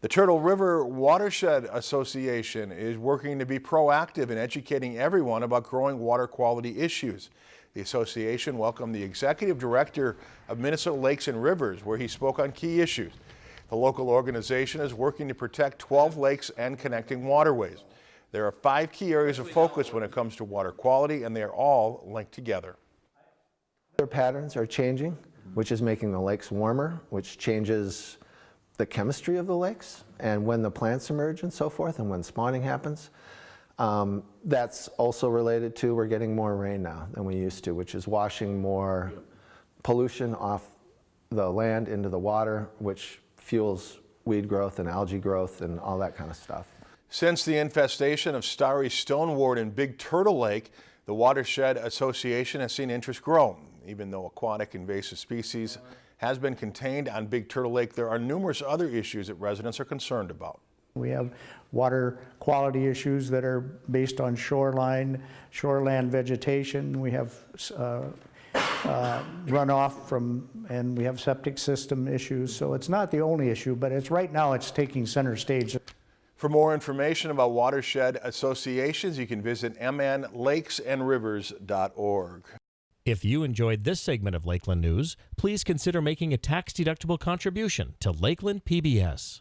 The Turtle River Watershed Association is working to be proactive in educating everyone about growing water quality issues. The association welcomed the executive director of Minnesota Lakes and Rivers, where he spoke on key issues. The local organization is working to protect 12 lakes and connecting waterways. There are five key areas of focus when it comes to water quality, and they are all linked together. Their patterns are changing, which is making the lakes warmer, which changes the chemistry of the lakes and when the plants emerge and so forth and when spawning happens. Um, that's also related to we're getting more rain now than we used to, which is washing more pollution off the land into the water, which fuels weed growth and algae growth and all that kind of stuff. Since the infestation of starry stonewort in Big Turtle Lake, the Watershed Association has seen interest grow. Even though aquatic invasive species has been contained on Big Turtle Lake, there are numerous other issues that residents are concerned about. We have water quality issues that are based on shoreline, shoreland vegetation. We have uh, uh, runoff from, and we have septic system issues. So it's not the only issue, but it's right now it's taking center stage. For more information about watershed associations, you can visit mnlakesandrivers.org. If you enjoyed this segment of Lakeland News, please consider making a tax-deductible contribution to Lakeland PBS.